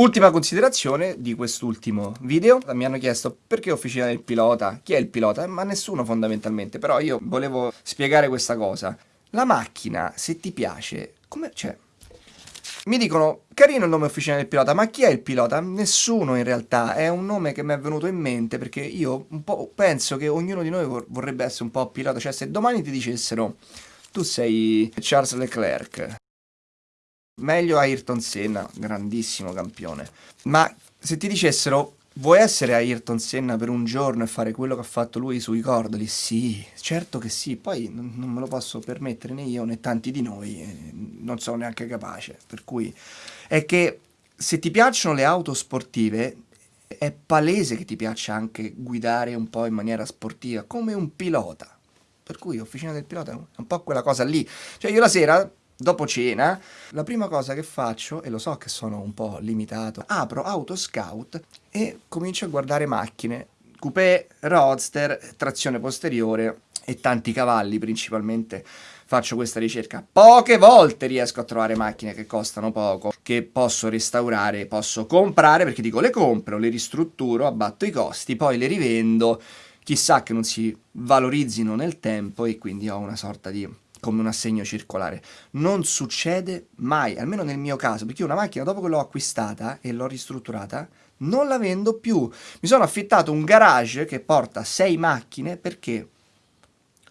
Ultima considerazione di quest'ultimo video, mi hanno chiesto perché officina del pilota, chi è il pilota, ma nessuno fondamentalmente, però io volevo spiegare questa cosa. La macchina, se ti piace, come, cioè, mi dicono, carino il nome officina del pilota, ma chi è il pilota? Nessuno in realtà, è un nome che mi è venuto in mente perché io un po' penso che ognuno di noi vorrebbe essere un po' pilota, cioè se domani ti dicessero tu sei Charles Leclerc, meglio Ayrton Senna, grandissimo campione, ma se ti dicessero Vuoi essere Ayrton Senna per un giorno e fare quello che ha fatto lui sui cordoli? Sì, certo che sì, poi non, me lo posso permettere né io né tanti di noi, eh, non sono neanche capace, per cui è che se ti piacciono le auto sportive è palese che ti piaccia anche guidare un po' in maniera sportiva, come un pilota. Per cui Officina del Pilota è un po' quella cosa lì. Cioè io la sera dopo cena, la prima cosa che faccio, e lo so che sono un po' limitato, apro Autoscout e comincio a guardare macchine, coupé, roadster, trazione posteriore e tanti cavalli principalmente faccio questa ricerca. Poche volte riesco a trovare macchine che costano poco, che posso restaurare, posso comprare, perché dico le compro, le ristrutturo, abbatto i costi, poi le rivendo, chissà che non si valorizzino nel tempo e quindi ho una sorta di come un assegno circolare. Non succede mai, almeno nel mio caso, perché una macchina dopo che l'ho acquistata e l'ho ristrutturata, non la vendo più. Mi sono affittato un garage che porta sei macchine perché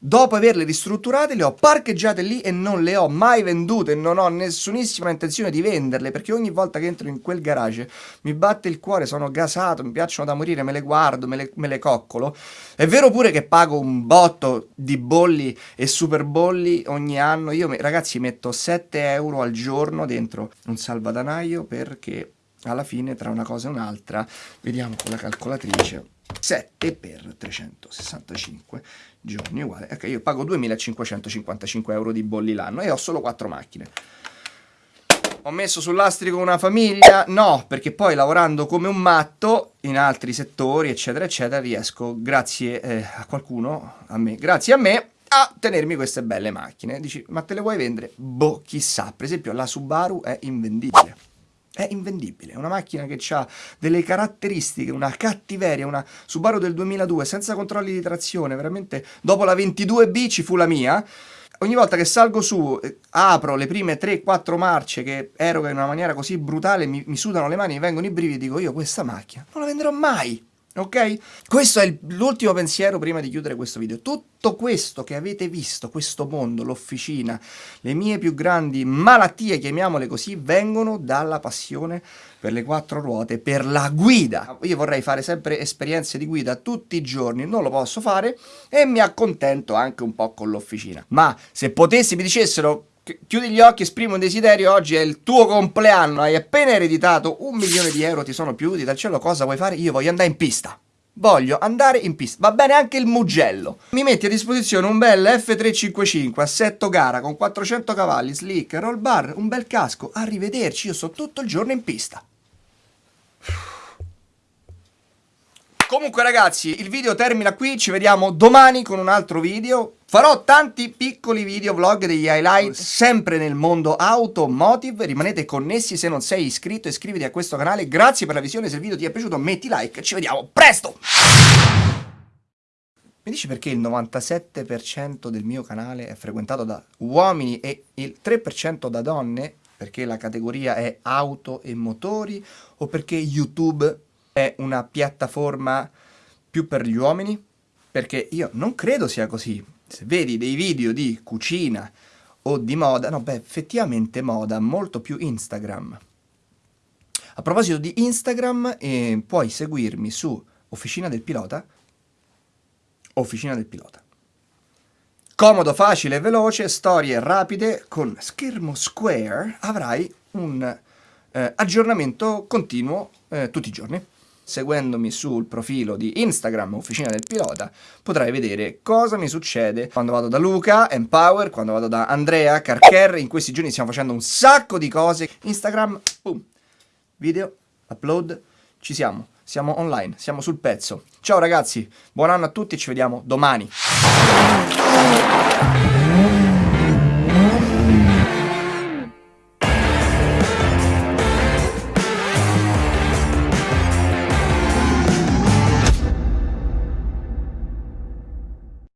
Dopo averle ristrutturate le ho parcheggiate lì e non le ho mai vendute, non ho nessunissima intenzione di venderle perché ogni volta che entro in quel garage mi batte il cuore, sono gasato, mi piacciono da morire, me le guardo, me le, me le coccolo. È vero pure che pago un botto di bolli e super bolli ogni anno, io ragazzi metto 7 euro al giorno dentro un salvadanaio perché alla fine tra una cosa e un'altra, vediamo con la calcolatrice, 7 per 365 giorni uguale, ok io pago 2555 euro di bolli l'anno e ho solo 4 macchine. Ho messo sul lastrico una famiglia? No, perché poi lavorando come un matto in altri settori, eccetera, eccetera, riesco, grazie eh, a qualcuno, a me, grazie a me, a tenermi queste belle macchine. Dici, ma te le vuoi vendere? Boh, chissà. Per esempio, la Subaru è invendibile è invendibile, è una macchina che ha delle caratteristiche, una cattiveria, una Subaru del 2002 senza controlli di trazione, veramente dopo la 22B ci fu la mia, ogni volta che salgo su, eh, apro le prime 3-4 marce che eroga in una maniera così brutale, mi, mi sudano le mani, mi vengono i brividi, dico io questa macchina non la venderò mai, ok? Questo è l'ultimo pensiero prima di chiudere questo video. Tutto questo che avete visto, questo mondo, l'officina, le mie più grandi malattie, chiamiamole così, vengono dalla passione per le quattro ruote, per la guida. Io vorrei fare sempre esperienze di guida tutti i giorni, non lo posso fare e mi accontento anche un po' con l'officina. Ma se potessi mi dicessero chiudi gli occhi, esprimi un desiderio, oggi è il tuo compleanno, hai appena ereditato un milione di euro, ti sono piaciuti dal cielo, cosa vuoi fare? Io voglio andare in pista. Voglio andare in pista, va bene anche il Mugello. Mi metti a disposizione un bel F355, assetto gara con 400 cavalli, slick, roll bar, un bel casco. Arrivederci, io sto tutto il giorno in pista. Comunque ragazzi, il video termina qui, ci vediamo domani con un altro video. Farò tanti piccoli video vlog degli highlight sempre nel mondo automotive, rimanete connessi se non sei iscritto iscriviti a questo canale, grazie per la visione, se il video ti è piaciuto metti like, ci vediamo presto! Mi dici perché il 97% del mio canale è frequentato da uomini e il 3% da donne? Perché la categoria è auto e motori o perché YouTube è una piattaforma più per gli uomini? Perché io non credo sia così. Se vedi dei video di cucina o di moda, no, beh, effettivamente moda, molto più Instagram. A proposito di Instagram, eh, puoi seguirmi su Officina del Pilota, Officina del Pilota. Comodo, facile e veloce, storie rapide, con schermo square avrai un eh, aggiornamento continuo eh, tutti i giorni seguendomi sul profilo di Instagram Officina del Pilota, potrai vedere cosa mi succede quando vado da Luca, Empower, quando vado da Andrea, Carcher, in questi giorni stiamo facendo un sacco di cose, Instagram, boom, video, upload, ci siamo, siamo online, siamo sul pezzo. Ciao ragazzi, buon anno a tutti, ci vediamo domani.